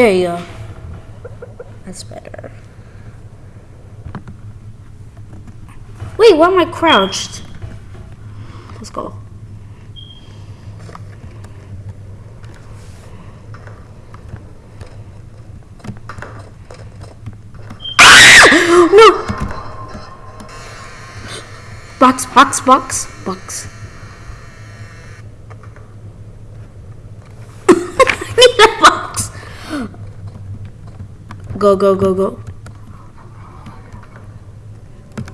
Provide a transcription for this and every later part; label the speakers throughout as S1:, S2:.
S1: There you go. That's better. Wait, why am I crouched? Let's go. no! Box, box, box, box. I need a box. Go, go, go, go.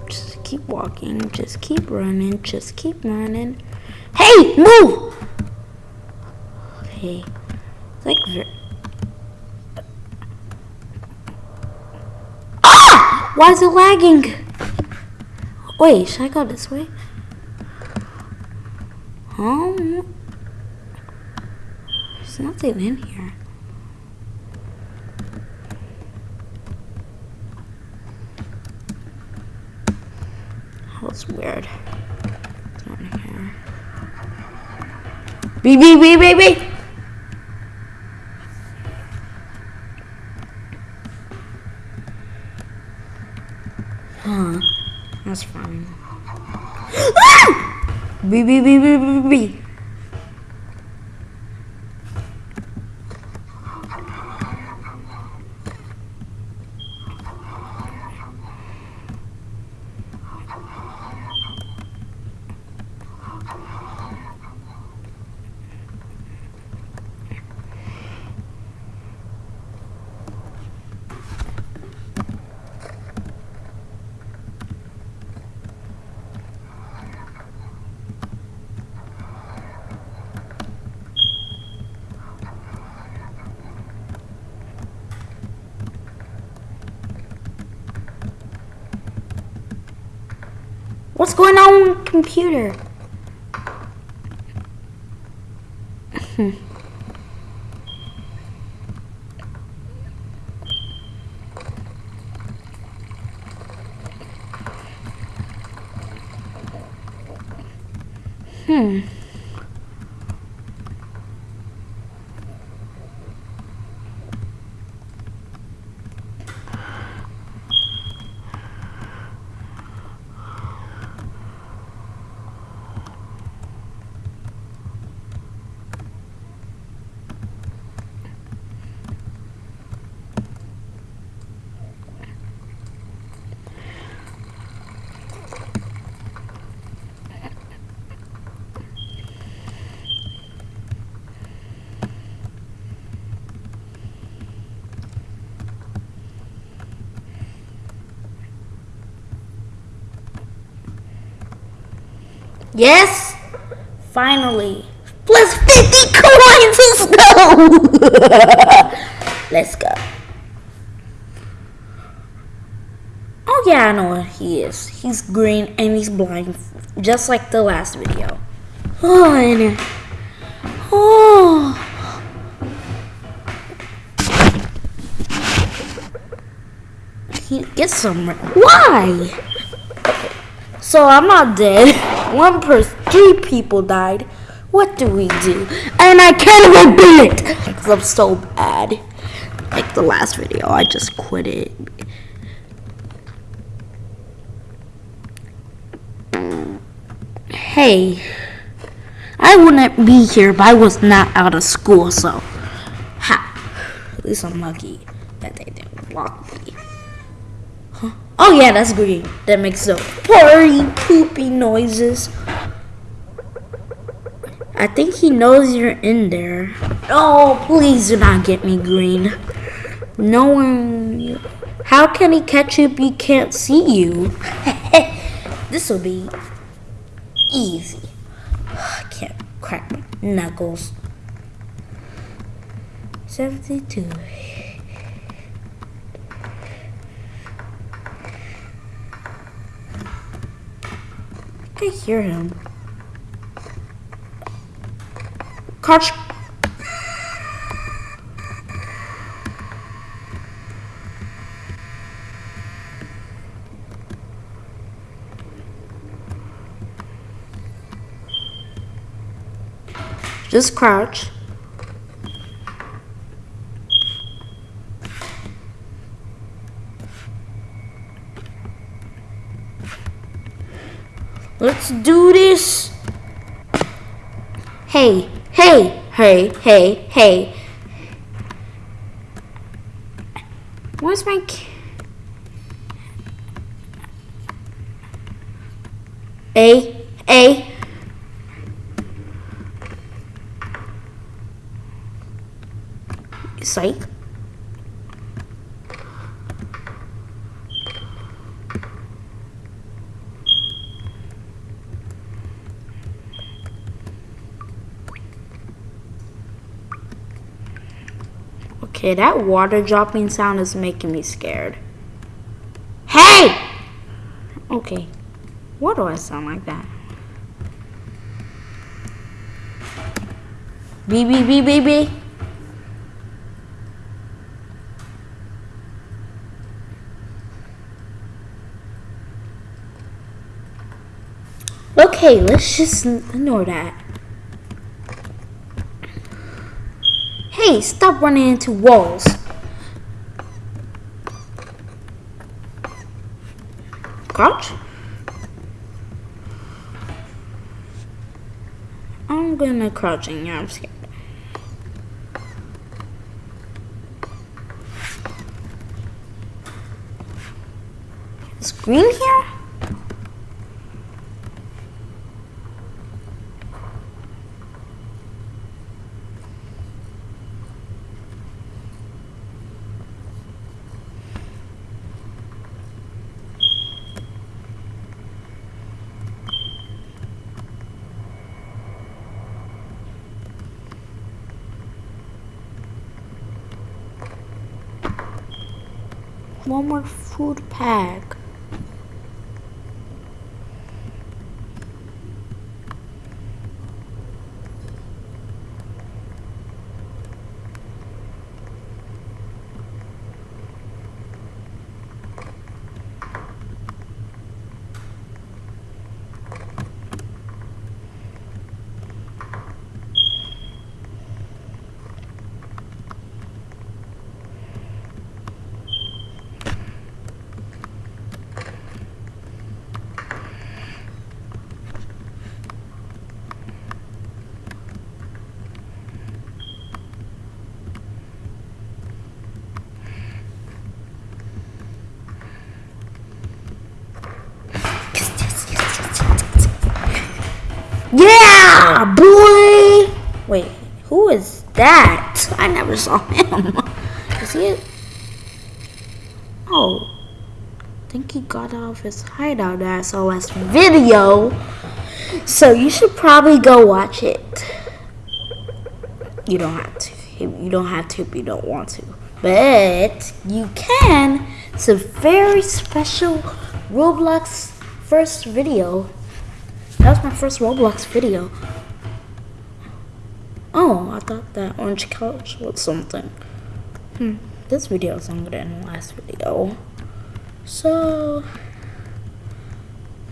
S1: Just keep walking. Just keep running. Just keep running. Hey, move! Okay. It's like very. Ah! Why is it lagging? Wait, should I go this way? Um, there's nothing in here. That's weird. Beep, beep, beep, beep, beep. Huh. That's fine. Ah! Beep, beep, beep, beep, beep, beep. What's going on computer? Hmm. Yes! Finally. Plus 50 coins! Let's go! Let's go. Oh yeah, I know what he is. He's green and he's blind. Just like the last video. Oh, and... Oh. He gets some... Why? So I'm not dead. One person, three people died. What do we do? And I can't even beat it because I'm so bad. Like the last video, I just quit it. Hey, I wouldn't be here if I was not out of school. So, ha. At least I'm lucky that they didn't block me. Oh yeah, that's green. That makes the purry, poopy noises. I think he knows you're in there. Oh, please do not get me green. No one... How can he catch you if he can't see you? this will be easy. I can't crack my knuckles. 72. I hear him. Crouch. Just crouch. Let's do this. Hey, hey, hey, hey, hey. Where's my... A, A. Psych. Okay, that water dropping sound is making me scared. Hey! Okay. Why do I sound like that? B B B B B. Okay, let's just ignore that. Hey, stop running into walls. Crouch. I'm gonna crouch in here, I'm scared. Is green here? One more food pack. Yeah, boy. Wait, who is that? I never saw him. Is he? A... Oh, I think he got out of his hideout at SOS video. So you should probably go watch it. You don't have to. You don't have to if you don't want to. But you can. It's a very special Roblox first video that was my first Roblox video. Oh, I thought that orange couch was something. Hmm, this video is longer than the last video. So,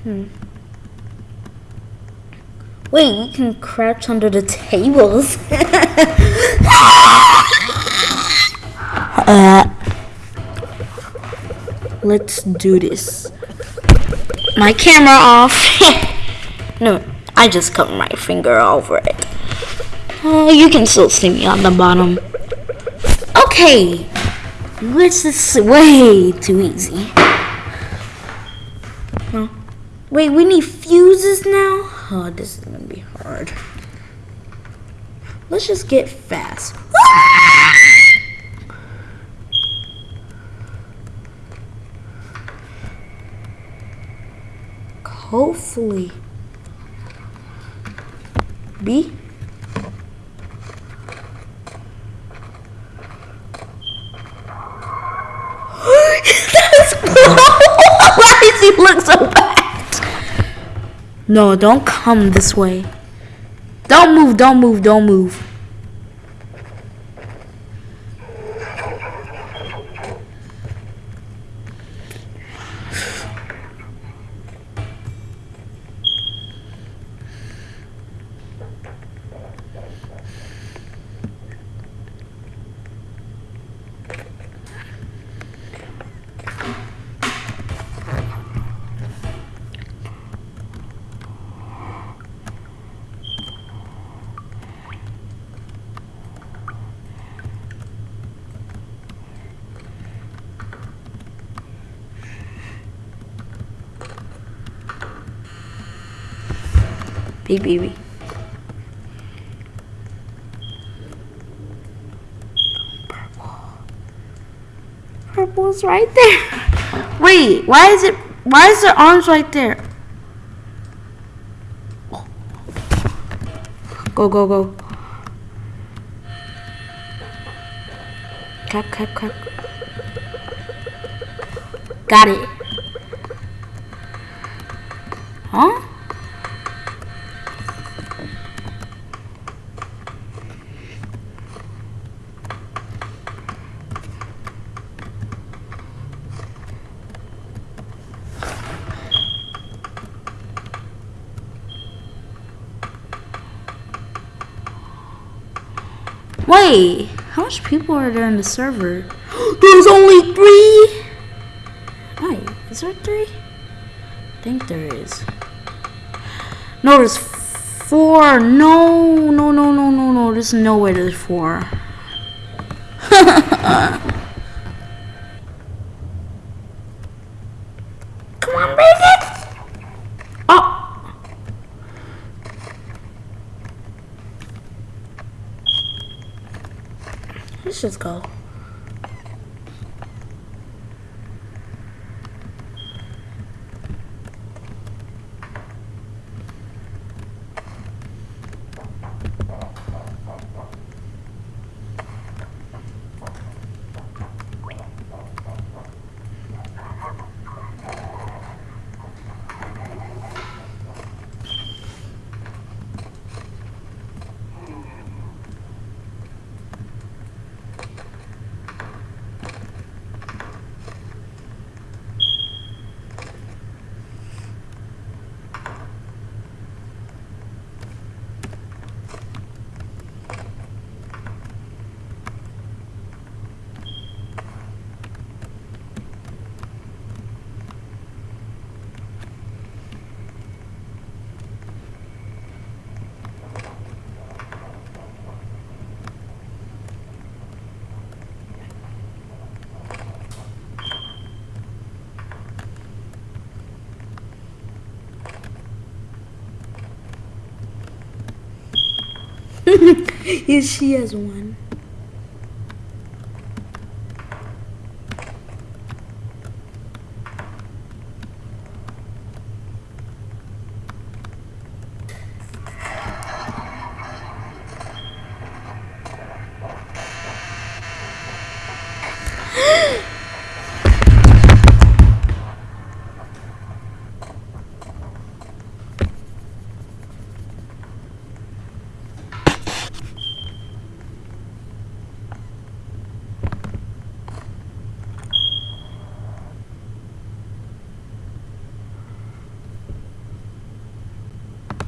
S1: hmm. Wait, you can crouch under the tables. uh, let's do this. My camera off. No, I just cut my finger over it. Uh, you can still see me on the bottom. Okay, this is way too easy. Huh? Wait, we need fuses now? Oh, this is gonna be hard. Let's just get fast. Hopefully. B. Why does he so bad? No, don't come this way. Don't move, don't move, don't move. Baby. Purple. Purple's right there. Wait, why is it? Why is the arms right there? Go, go, go. Clap, clap, clap. Got it. Wait, how much people are there in the server? There's only three? Wait, is there three? I think there is. No, there's four. No, no, no, no, no, no. There's no way there's four. Come on, break it! Oh! Let's just go. yes, she has one.